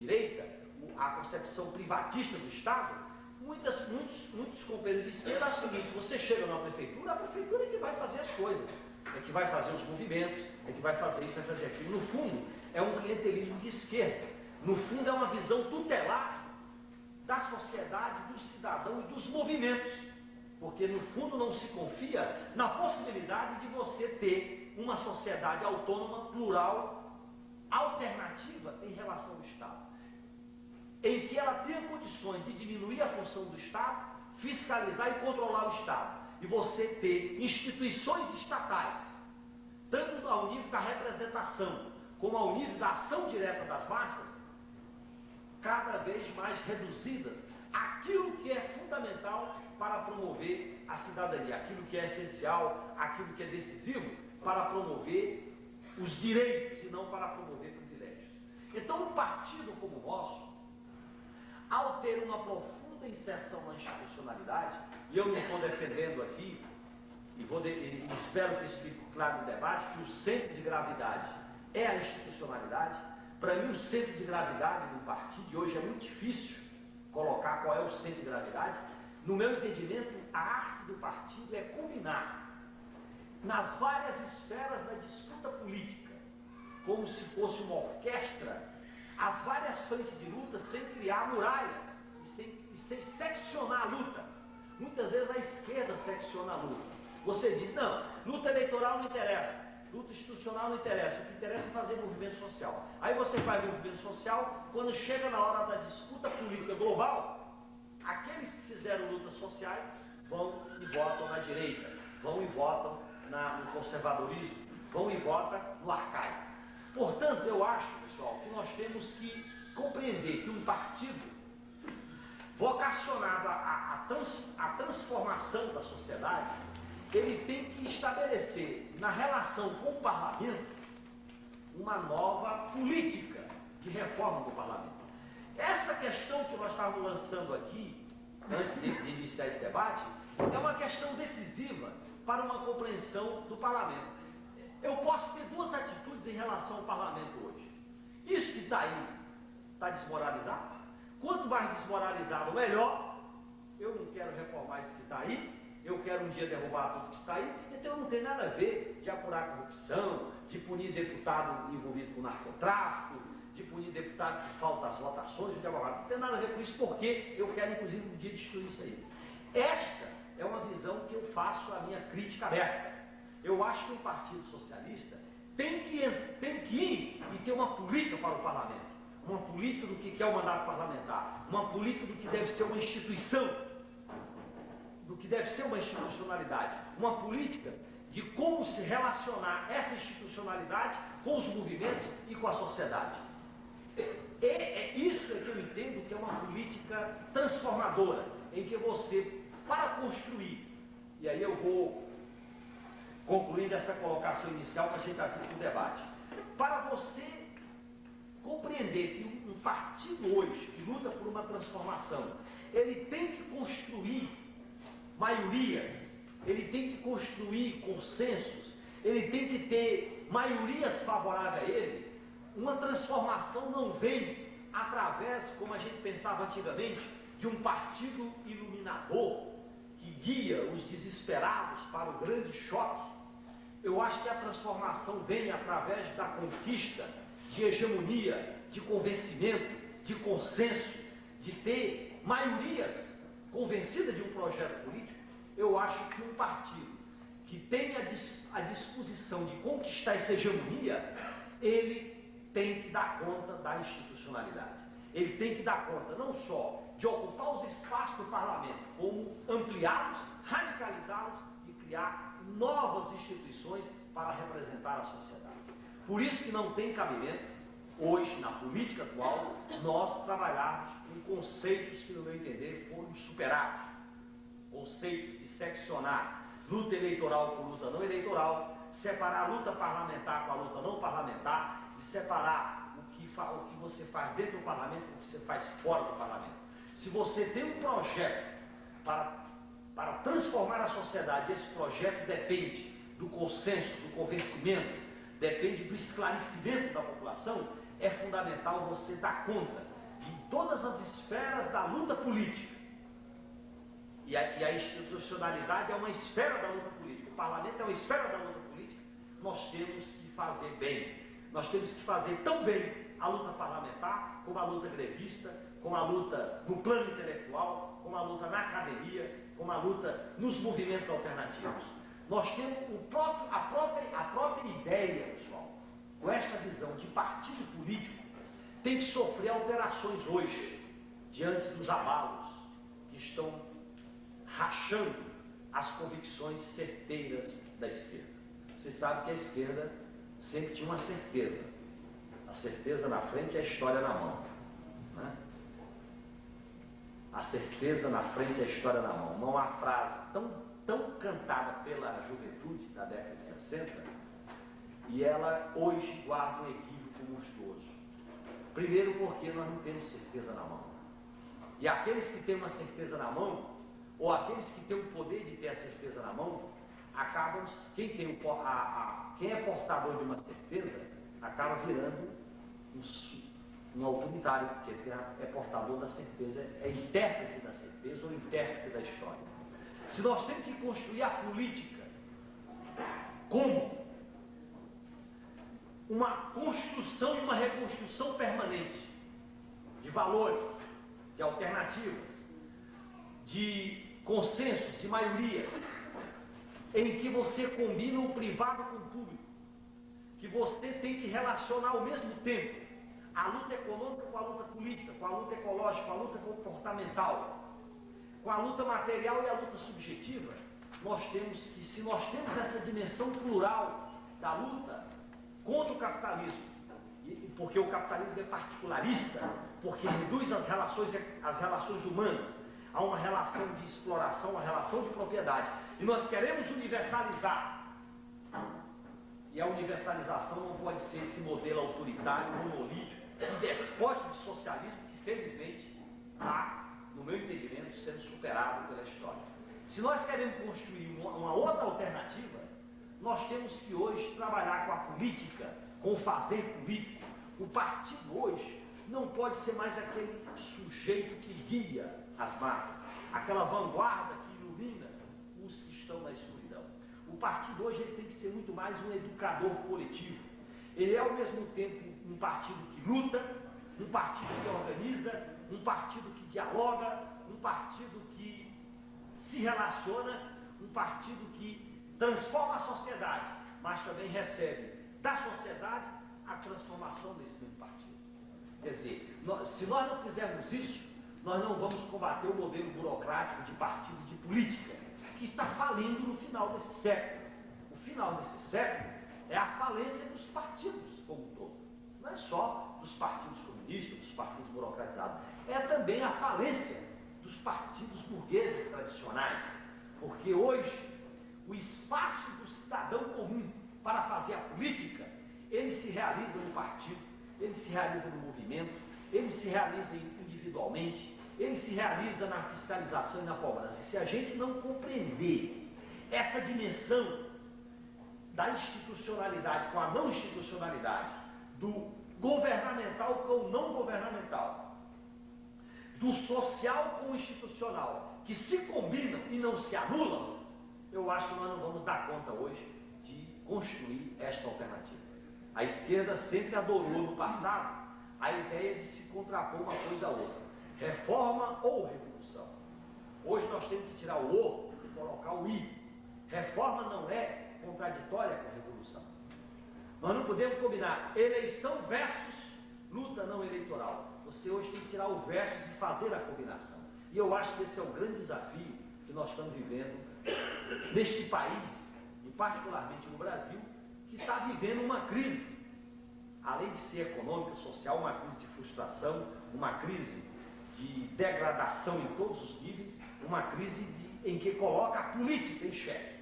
direita, a concepção privatista do Estado, muitas, muitos, muitos companheiros de esquerda acham o seguinte, você chega na prefeitura, a prefeitura é que vai fazer as coisas, é que vai fazer os movimentos, é que vai fazer isso, vai fazer aquilo. No fundo, é um clientelismo de esquerda. No fundo, é uma visão tutelar da sociedade, do cidadão e dos movimentos. Porque, no fundo, não se confia na possibilidade de você ter uma sociedade autônoma, plural, alternativa em relação ao Estado. Em que ela tenha condições de diminuir a função do Estado, fiscalizar e controlar o Estado. E você ter instituições estatais, tanto ao nível da representação, como ao nível da ação direta das massas, cada vez mais reduzidas aquilo que é fundamental para promover a cidadania, aquilo que é essencial, aquilo que é decisivo para promover os direitos e não para promover privilégios. Então, um partido como o nosso, ao ter uma profunda inserção na institucionalidade, e eu não estou defendendo aqui, e, vou de, e espero que isso fique claro no debate, que o centro de gravidade é a institucionalidade. Para mim, o centro de gravidade do partido, e hoje é muito difícil colocar qual é o centro de gravidade, no meu entendimento, a arte do partido é combinar nas várias esferas da disputa política, como se fosse uma orquestra, as várias frentes de luta sem criar muralhas e sem, e sem seccionar a luta. Muitas vezes a esquerda secciona a luta. Você diz, não, luta eleitoral não interessa, luta institucional não interessa, o que interessa é fazer movimento social. Aí você faz movimento social, quando chega na hora da disputa política global, aqueles que fizeram lutas sociais vão e votam na direita, vão e votam na, no conservadorismo, vão e votam no arcaico. Portanto, eu acho, pessoal, que nós temos que compreender que um partido vocacionado à, trans, transformação da sociedade, ele tem que estabelecer na relação com o parlamento uma nova política de reforma do parlamento. Essa questão que nós estávamos lançando aqui, antes de, de iniciar esse debate, é uma questão decisiva para uma compreensão do parlamento. Eu posso ter duas atitudes em relação ao parlamento hoje. Isso que está aí está desmoralizado. Quanto mais desmoralizado, melhor. Eu não quero reformar isso que está aí. Eu quero um dia derrubar tudo que está aí. Então não tem nada a ver de apurar corrupção, de punir deputado envolvido com narcotráfico, de punir deputado que falta as votações, de. Não tem nada a ver com isso, porque eu quero, inclusive, um dia destruir isso aí. Esta é uma visão que eu faço a minha crítica aberta. Eu acho que o Partido Socialista tem que, tem que ir e ter uma política para o parlamento. Uma política do que é o mandato parlamentar. Uma política do que deve ser uma instituição. Do que deve ser uma institucionalidade. Uma política de como se relacionar essa institucionalidade com os movimentos e com a sociedade. É, é isso é que eu entendo que é uma política transformadora, em que você para construir. E aí eu vou concluindo essa colocação inicial para a gente abrir para o debate. Para você compreender que um partido hoje que luta por uma transformação, ele tem que construir maiorias, ele tem que construir consensos, ele tem que ter maiorias favoráveis a ele. Uma transformação não vem através, como a gente pensava antigamente, de um partido iluminador, que guia os desesperados para o grande choque, eu acho que a transformação vem através da conquista de hegemonia, de convencimento, de consenso, de ter maiorias convencidas de um projeto político. Eu acho que um partido que tenha a disposição de conquistar essa hegemonia, ele tem que dar conta da institucionalidade. Ele tem que dar conta não só de ocupar os espaços do parlamento, como ampliá-los, radicalizá-los e criar novas instituições para representar a sociedade. Por isso que não tem cabimento, hoje, na política atual, nós trabalharmos com conceitos que, no meu entender, foram superados. Conceitos de seccionar luta eleitoral com luta não eleitoral, separar a luta parlamentar com a luta não parlamentar, de separar o que, o que você faz dentro do parlamento com o que você faz fora do parlamento. Se você tem um projeto para, para transformar a sociedade, esse projeto depende do consenso, do convencimento, depende do esclarecimento da população, é fundamental você dar conta todas as esferas da luta política. E a, e a institucionalidade é uma esfera da luta política. O parlamento é uma esfera da luta política. Nós temos que fazer bem. Nós temos que fazer tão bem a luta parlamentar, como a luta grevista, como a luta no plano intelectual, como a luta na academia, como a luta nos movimentos alternativos. Nós temos próprio, a, própria, a própria ideia, pessoal, com esta visão de partido político, tem que sofrer alterações hoje, diante dos abalos que estão rachando as convicções certeiras da esquerda. Vocês sabem que a esquerda sempre tinha uma certeza. A certeza na frente e a história na mão. Né? A certeza na frente a história na mão. Não há frase tão, tão cantada pela juventude da década de 60 e ela hoje guarda um equívoco monstruoso. Primeiro porque nós não temos certeza na mão. E aqueles que têm uma certeza na mão, ou aqueles que têm o poder de ter a certeza na mão, acabam, quem, tem o, a, a, quem é portador de uma certeza, acaba virando um, um autoritário, porque é portador da certeza, é intérprete da certeza ou intérprete da história. Se nós temos que construir a política como uma construção e uma reconstrução permanente de valores, de alternativas, de consensos, de maiorias, em que você combina o privado com o público, que você tem que relacionar ao mesmo tempo a luta econômica com a luta política, com a luta ecológica, com a luta comportamental, com a luta material e a luta subjetiva, nós temos que, se nós temos essa dimensão plural da luta contra o capitalismo, porque o capitalismo é particularista, porque reduz as relações, as relações humanas a uma relação de exploração, uma relação de propriedade. E nós queremos universalizar. E a universalização não pode ser esse modelo autoritário, monolítico e despótico de socialismo que, felizmente, está, no meu entendimento, sendo superado pela história. Se nós queremos construir uma, uma outra alternativa, nós temos que hoje trabalhar com a política, com o fazer político. O partido hoje não pode ser mais aquele sujeito que guia as massas, aquela vanguarda que ilumina os que estão na escuridão. O partido hoje ele tem que ser muito mais um educador coletivo. Ele é ao mesmo tempo um partido que luta, um partido que organiza, um partido que dialoga, um partido que se relaciona, um partido que transforma a sociedade, mas também recebe da sociedade a transformação desse mesmo partido. Quer dizer, nós, se nós não fizermos isso, nós não vamos combater o modelo burocrático de partido de política, que está falindo no final desse século. O final desse século é a falência dos partidos como um todo. Não é só dos partidos comunistas, dos partidos burocratizados, é também a falência dos partidos burgueses tradicionais. Porque hoje o espaço do cidadão comum para fazer a política, ele se realiza no partido, ele se realiza no movimento, ele se realiza individualmente, ele se realiza na fiscalização e na cobrança. E se a gente não compreender essa dimensão da institucionalidade com a não institucionalidade, do governamental com o não governamental, do social com o institucional, que se combinam e não se anulam, eu acho que nós não vamos dar conta hoje de construir esta alternativa. A esquerda sempre adorou no passado a ideia de se contrapor uma coisa a outra. Reforma ou revolução. Hoje nós temos que tirar o O e colocar o I. Reforma não é contraditória com a revolução. Nós não podemos combinar eleição versus luta não eleitoral. Você hoje tem que tirar o versus e fazer a combinação. E eu acho que esse é o grande desafio que nós estamos vivendo neste país, e particularmente no Brasil, que está vivendo uma crise, além de ser econômica, social, uma crise de frustração, uma crise de degradação em todos os níveis, uma crise de, em que coloca a política em xeque.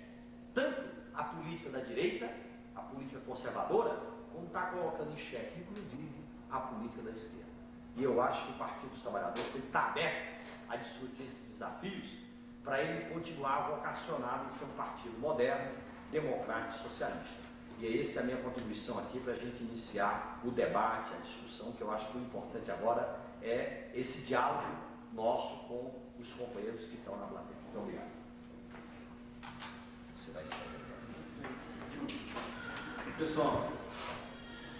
Tanto a política da direita, a política conservadora, como está colocando em xeque, inclusive, a política da esquerda. E eu acho que o Partido dos Trabalhadores estar aberto a discutir esses desafios para ele continuar vocacionado em ser um partido moderno, democrático, socialista. E essa é a minha contribuição aqui para a gente iniciar o debate, a discussão, que eu acho que o importante agora é esse diálogo nosso com os companheiros que estão na plateia. Muito obrigado. Você vai sair. Pessoal,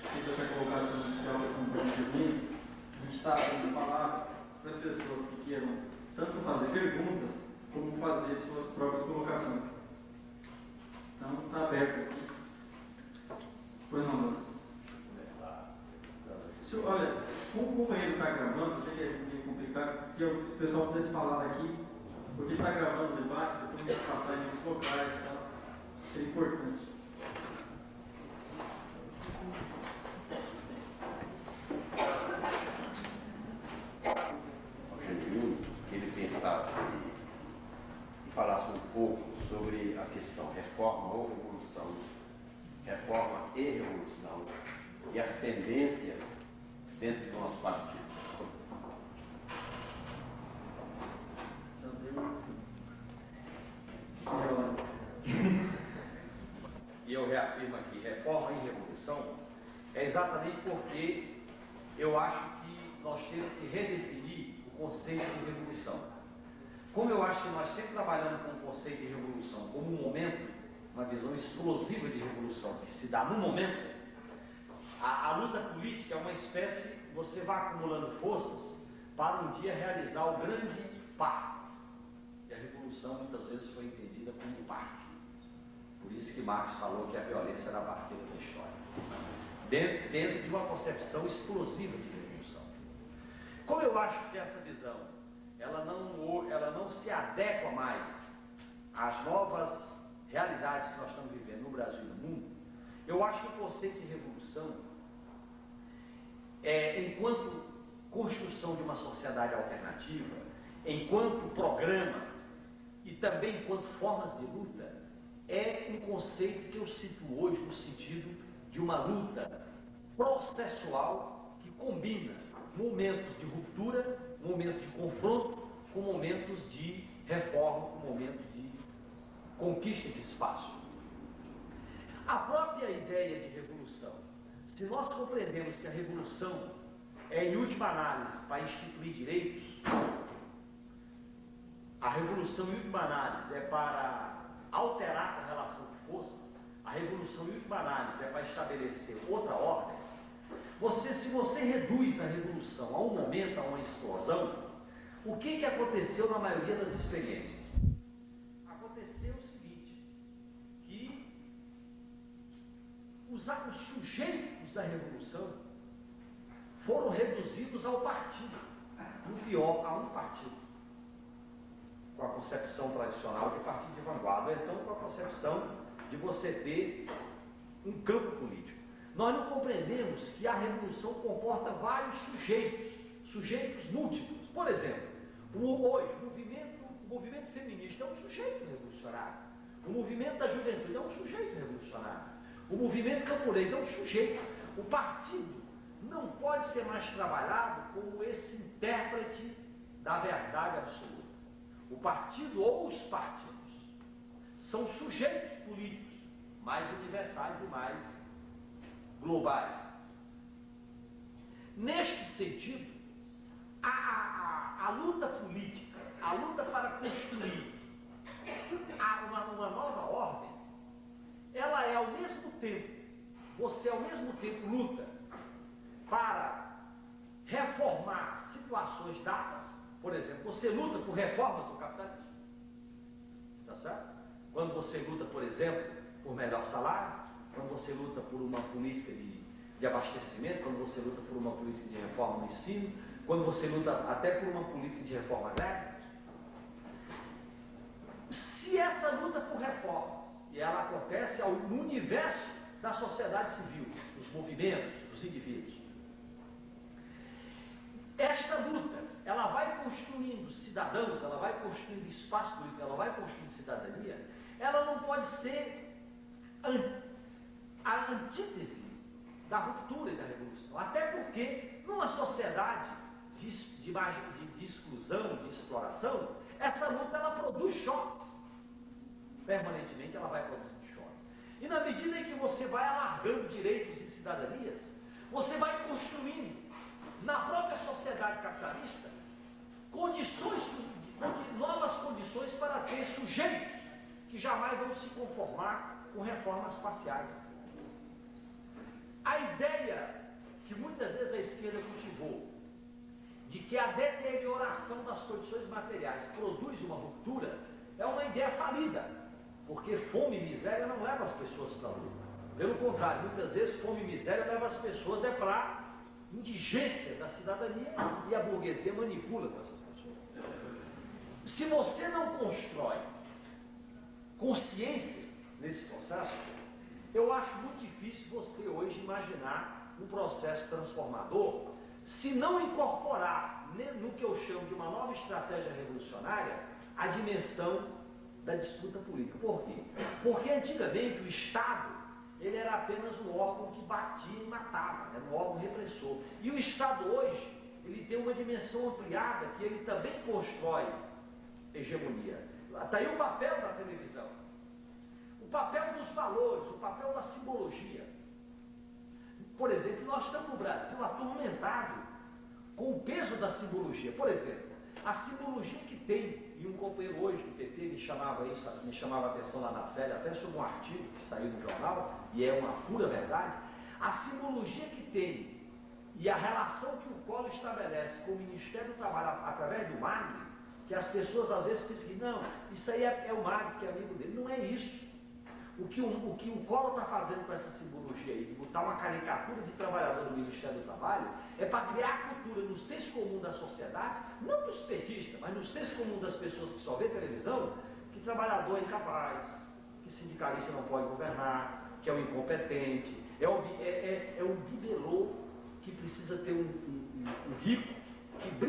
feita essa colocação inicial companhia mim, a gente está dando palavra para as pessoas que queiram tanto fazer perguntas como fazer suas próprias colocações. Então está aberto aqui. Pois não? Se, olha, como o companheiro está gravando, sei que é meio complicado, se, eu, se o pessoal pudesse falar daqui, porque está gravando o debate, depois a gente passar nos locais, tá? seria importante. Gentil, que ele pensasse e falasse um pouco sobre a questão reforma ou revolução, reforma e revolução, e as tendências dentro do nosso partido. E eu reafirmo aqui, revolução é exatamente porque eu acho que nós temos que redefinir o conceito de revolução. Como eu acho que nós sempre trabalhamos com o conceito de revolução como um momento, uma visão explosiva de revolução que se dá no momento, a, a luta política é uma espécie, você vai acumulando forças para um dia realizar o grande parto. E a revolução muitas vezes foi entendida como um. Por isso que Marx falou que a violência era a partida da história. Dentro, dentro de uma concepção explosiva de revolução. Como eu acho que essa visão ela não, ela não se adequa mais às novas realidades que nós estamos vivendo no Brasil e no mundo, eu acho que o conceito de revolução é, enquanto construção de uma sociedade alternativa, enquanto programa e também enquanto formas de luta, é um conceito que eu cito hoje no sentido de uma luta processual que combina momentos de ruptura, momentos de confronto, com momentos de reforma, com momentos de conquista de espaço. A própria ideia de revolução se nós compreendemos que a revolução é, em última análise, para instituir direitos, a revolução, em última análise, é para alterar a relação de forças, a revolução, análise, é para estabelecer outra ordem, você, se você reduz a revolução a um momento, a uma explosão, o que, que aconteceu na maioria das experiências? os, os sujeitos da revolução foram reduzidos ao partido, no pior, a um partido. Com a concepção tradicional de partido de vanguarda, ou então com a concepção de você ter um campo político. Nós não compreendemos que a revolução comporta vários sujeitos, sujeitos múltiplos. Por exemplo, hoje, o movimento, o movimento feminista é um sujeito revolucionário. O movimento da juventude é um sujeito revolucionário. O movimento camponês é um sujeito. O partido não pode ser mais trabalhado como esse intérprete da verdade absoluta. O partido ou os partidos são sujeitos políticos mais universais e mais globais. Neste sentido, a, a, a luta política, a luta para construir uma, uma nova ordem, ela é ao mesmo tempo, você ao mesmo tempo luta para reformar situações dadas, por exemplo, você luta por reformas do capitalismo. Está certo? Quando você luta, por exemplo, por melhor salário, quando você luta por uma política de, de abastecimento, quando você luta por uma política de reforma no ensino, quando você luta até por uma política de reforma agrária. Se essa luta por reforma e ela acontece ao, no universo da sociedade civil, dos movimentos, dos indivíduos. Esta luta, ela vai construindo cidadãos, ela vai construindo espaço político, ela vai construindo cidadania, ela não pode ser a antítese da ruptura e da revolução. Até porque, numa sociedade de, de, de, de exclusão, de exploração, essa luta ela produz choques permanentemente ela vai produzindo choques. E na medida em que você vai alargando direitos e cidadanias, você vai construindo na própria sociedade capitalista, condições, novas condições para ter sujeitos que jamais vão se conformar com reformas parciais. A ideia que muitas vezes a esquerda cultivou de que a deterioração das condições materiais produz uma ruptura é uma ideia falida, porque fome e miséria não levam as pessoas para a luta. Pelo contrário, muitas vezes fome e miséria levam as pessoas é para indigência da cidadania e a burguesia manipula com pessoas. Se você não constrói consciências nesse processo, eu acho muito difícil você hoje imaginar um processo transformador se não incorporar no que eu chamo de uma nova estratégia revolucionária a dimensão da disputa política. Por quê? Porque antigamente o Estado ele era apenas um órgão que batia e matava, era um órgão repressor. E o Estado hoje, ele tem uma dimensão ampliada que ele também constrói hegemonia. Está aí o papel da televisão, o papel dos valores, o papel da simbologia. Por exemplo, nós estamos no Brasil atormentado com o peso da simbologia. Por exemplo, a simbologia que tem e um companheiro hoje do PT me chamava isso, me chamava a atenção lá na série, até sobre um artigo que saiu no jornal, e é uma pura verdade, a simbologia que tem e a relação que o Collor estabelece com o Ministério do Trabalho através do MAG, que as pessoas às vezes pensam que não, isso aí é, é o MAG que é amigo dele. Não é isso. O que o, o, que o Collor está fazendo com essa simbologia aí, de botar uma caricatura de trabalhador no Ministério do Trabalho, é para criar a cultura no senso comum da sociedade, não dos petistas, mas no senso comum das pessoas que só vê televisão, que trabalhador é incapaz, que sindicalista não pode governar, que é o incompetente, é o, é, é, é o bibelô que precisa ter um, um, um rico que brinca